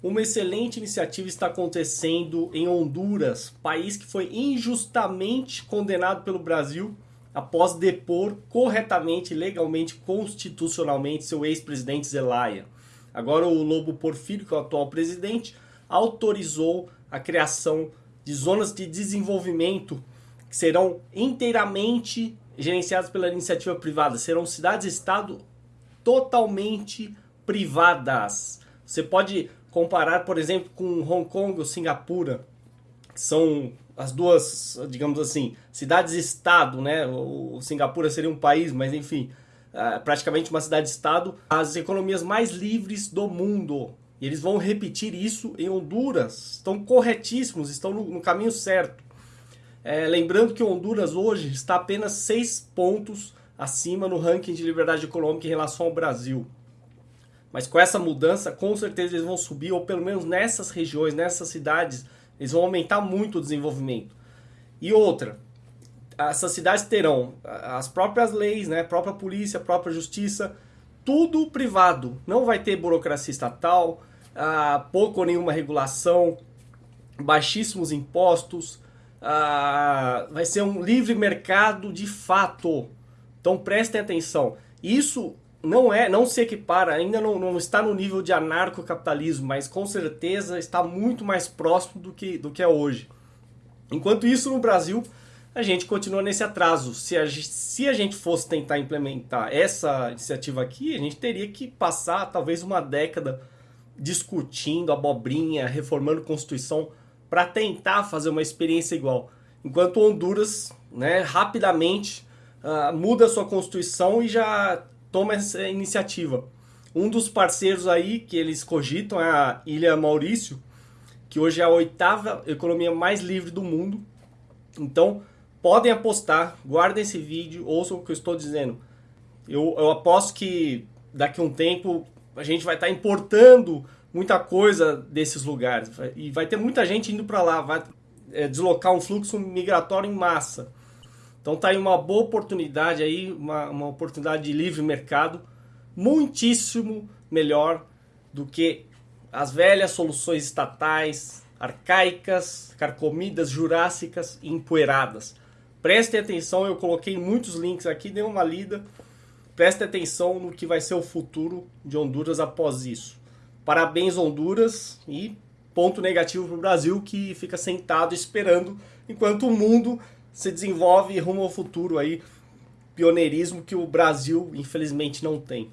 Uma excelente iniciativa está acontecendo em Honduras, país que foi injustamente condenado pelo Brasil após depor corretamente, legalmente, constitucionalmente seu ex-presidente Zelaya. Agora o Lobo Porfírio, que é o atual presidente, autorizou a criação de zonas de desenvolvimento que serão inteiramente gerenciadas pela iniciativa privada. Serão cidades-estado totalmente privadas. Você pode comparar, por exemplo, com Hong Kong ou Singapura, que são as duas, digamos assim, cidades-estado, né? O Singapura seria um país, mas enfim, é praticamente uma cidade-estado, as economias mais livres do mundo. E eles vão repetir isso em Honduras. Estão corretíssimos, estão no, no caminho certo. É, lembrando que Honduras hoje está apenas seis pontos acima no ranking de liberdade econômica em relação ao Brasil. Mas com essa mudança, com certeza eles vão subir, ou pelo menos nessas regiões, nessas cidades, eles vão aumentar muito o desenvolvimento. E outra, essas cidades terão as próprias leis, né, a própria polícia, a própria justiça, tudo privado. Não vai ter burocracia estatal, ah, pouco ou nenhuma regulação, baixíssimos impostos, ah, vai ser um livre mercado de fato. Então prestem atenção. Isso não é, não se equipara, ainda não, não está no nível de anarcocapitalismo, mas com certeza está muito mais próximo do que, do que é hoje. Enquanto isso, no Brasil, a gente continua nesse atraso. Se a, se a gente fosse tentar implementar essa iniciativa aqui, a gente teria que passar talvez uma década discutindo abobrinha, reformando Constituição, para tentar fazer uma experiência igual. Enquanto Honduras, né, rapidamente uh, muda sua Constituição e já toma essa iniciativa. Um dos parceiros aí que eles cogitam é a Ilha Maurício, que hoje é a oitava economia mais livre do mundo. Então, podem apostar, guardem esse vídeo, ouçam o que eu estou dizendo. Eu, eu aposto que daqui a um tempo a gente vai estar importando muita coisa desses lugares. E vai ter muita gente indo para lá, vai é, deslocar um fluxo migratório em massa. Então tá aí uma boa oportunidade aí, uma, uma oportunidade de livre mercado, muitíssimo melhor do que as velhas soluções estatais, arcaicas, carcomidas, jurássicas e empoeiradas. Prestem atenção, eu coloquei muitos links aqui, dê uma lida. Prestem atenção no que vai ser o futuro de Honduras após isso. Parabéns Honduras e ponto negativo para o Brasil que fica sentado esperando enquanto o mundo se desenvolve rumo ao futuro aí, pioneirismo que o Brasil infelizmente não tem.